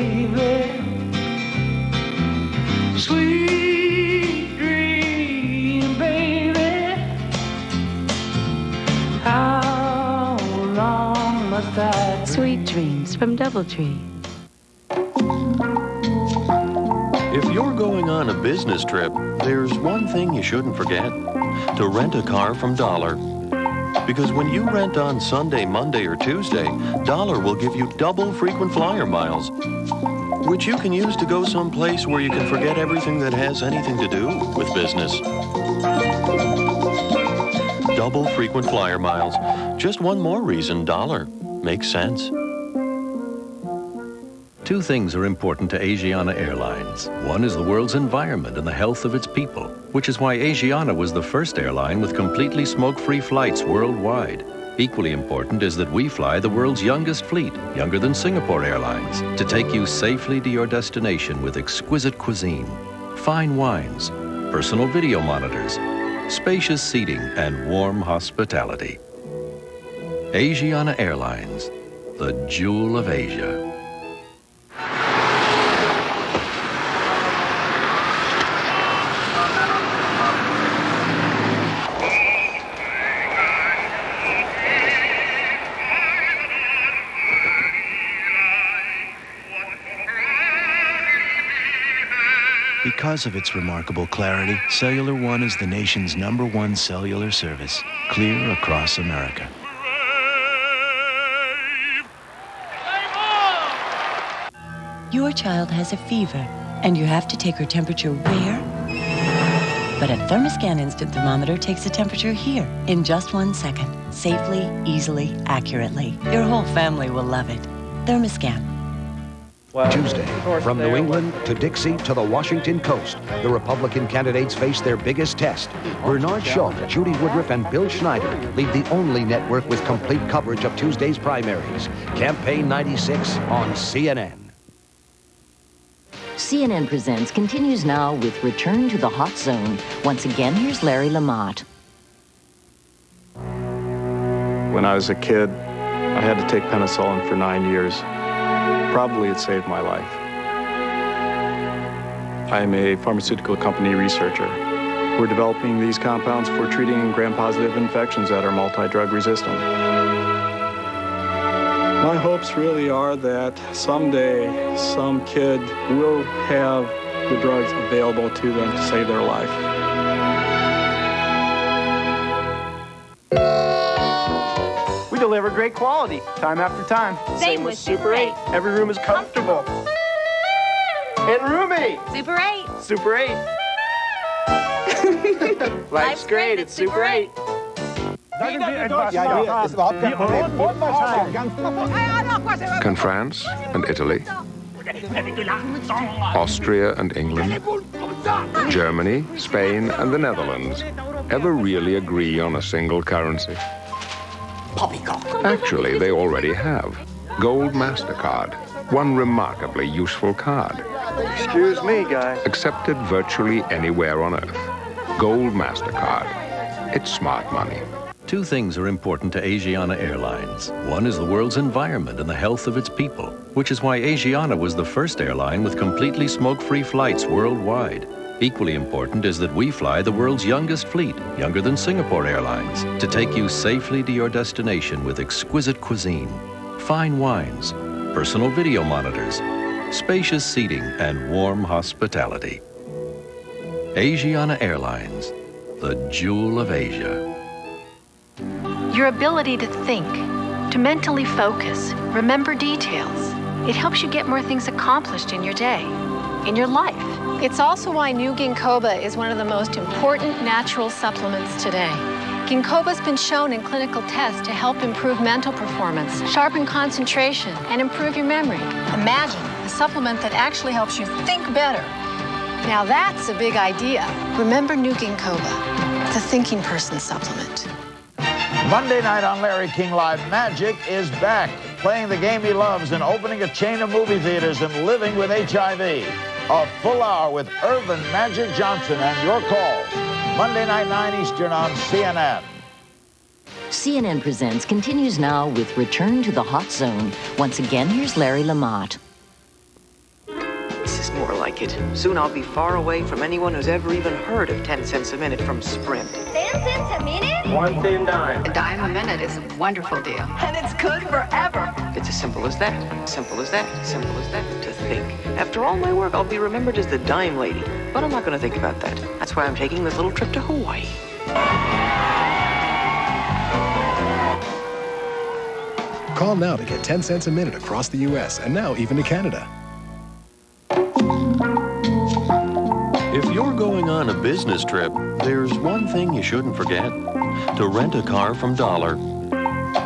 baby. Sweet dream, baby. How long must I? Sweet dreams from Doubletree. If you're going on a business trip, there's one thing you shouldn't forget to rent a car from Dollar. Because when you rent on Sunday, Monday, or Tuesday, Dollar will give you double frequent flyer miles, which you can use to go someplace where you can forget everything that has anything to do with business. Double frequent flyer miles. Just one more reason Dollar makes sense. Two things are important to Asiana Airlines. One is the world's environment and the health of its people, which is why Asiana was the first airline with completely smoke-free flights worldwide. Equally important is that we fly the world's youngest fleet, younger than Singapore Airlines, to take you safely to your destination with exquisite cuisine, fine wines, personal video monitors, spacious seating, and warm hospitality. Asiana Airlines, the jewel of Asia. Because of its remarkable clarity, Cellular One is the nation's number one cellular service, clear across America. Your child has a fever, and you have to take her temperature where? But a Thermoscan instant thermometer takes the temperature here in just one second, safely, easily, accurately. Your whole family will love it. Thermoscan. Tuesday, from New England to Dixie to the Washington coast, the Republican candidates face their biggest test. Bernard Shaw, Judy Woodruff, and Bill Schneider lead the only network with complete coverage of Tuesday's primaries. Campaign 96 on CNN. CNN Presents continues now with Return to the Hot Zone. Once again, here's Larry Lamont. When I was a kid, I had to take penicillin for nine years. Probably it saved my life. I am a pharmaceutical company researcher. We're developing these compounds for treating gram-positive infections that are multi-drug resistant. My hopes really are that someday some kid will have the drugs available to them to save their life. Great quality, time after time. Same with Super 8. Every room is comfortable. And roomy. Super 8. Super 8. Life's great at Super 8. Can France and Italy, Austria and England, Germany, Spain and the Netherlands ever really agree on a single currency? Actually, they already have. Gold MasterCard, one remarkably useful card. Excuse me, guys. Accepted virtually anywhere on Earth. Gold MasterCard. It's smart money. Two things are important to Asiana Airlines. One is the world's environment and the health of its people, which is why Asiana was the first airline with completely smoke-free flights worldwide. Equally important is that we fly the world's youngest fleet, younger than Singapore Airlines, to take you safely to your destination with exquisite cuisine, fine wines, personal video monitors, spacious seating, and warm hospitality. Asiana Airlines, the jewel of Asia. Your ability to think, to mentally focus, remember details. It helps you get more things accomplished in your day, in your life. It's also why new ginkoba is one of the most important natural supplements today. Ginkoba's been shown in clinical tests to help improve mental performance, sharpen concentration, and improve your memory. Imagine a supplement that actually helps you think better. Now that's a big idea. Remember new ginkoba, the thinking person supplement. Monday night on Larry King Live, Magic is back, playing the game he loves and opening a chain of movie theaters and living with HIV. A full hour with Earvin Magic Johnson and your calls. Monday night, 9 Eastern on CNN. CNN Presents continues now with Return to the Hot Zone. Once again, here's Larry Lamont. is more like it. Soon I'll be far away from anyone who's ever even heard of 10 cents a minute from Sprint. 10 cents a minute? One thin dime. A dime a minute is a wonderful deal. And it's good forever. It's as simple as that. Simple as that. Simple as that. To think. After all my work, I'll be remembered as the dime lady. But I'm not going to think about that. That's why I'm taking this little trip to Hawaii. Call now to get 10 cents a minute across the U.S. and now even to Canada. If you're going on a business trip, there's one thing you shouldn't forget to rent a car from Dollar.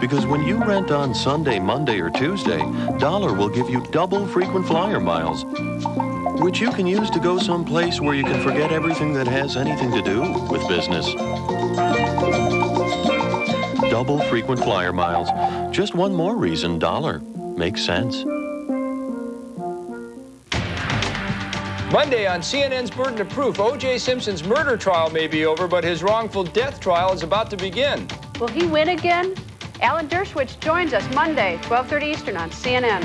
Because when you rent on Sunday, Monday, or Tuesday, Dollar will give you double frequent flyer miles, which you can use to go someplace where you can forget everything that has anything to do with business. Double frequent flyer miles. Just one more reason Dollar makes sense. Monday on CNN's Burden of Proof, O.J. Simpson's murder trial may be over, but his wrongful death trial is about to begin. Will he win again? Alan Dershowitz joins us Monday, 12:30 Eastern on CNN.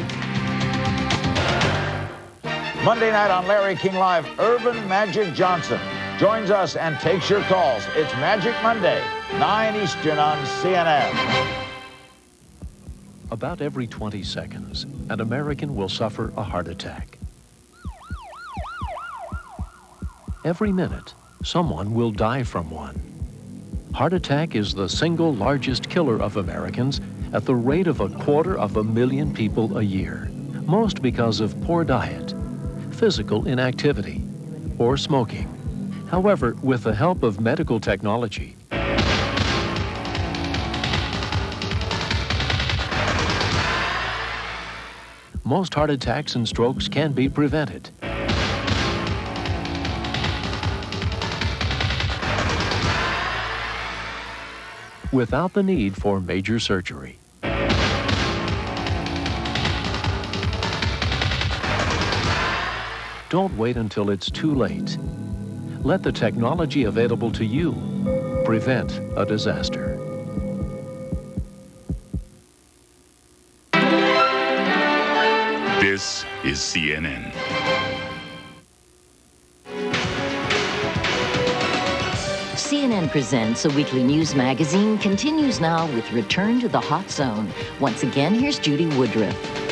Monday night on Larry King Live, Earvin Magic Johnson joins us and takes your calls. It's Magic Monday, 9 Eastern on CNN. About every 20 seconds, an American will suffer a heart attack. Every minute, someone will die from one. Heart attack is the single largest killer of Americans at the rate of a quarter of a million people a year, most because of poor diet, physical inactivity, or smoking. However, with the help of medical technology, most heart attacks and strokes can be prevented. Without the need for major surgery. Don't wait until it's too late. Let the technology available to you prevent a disaster. This is CNN. CNN Presents, a weekly news magazine, continues now with Return to the Hot Zone. Once again, here's Judy Woodruff.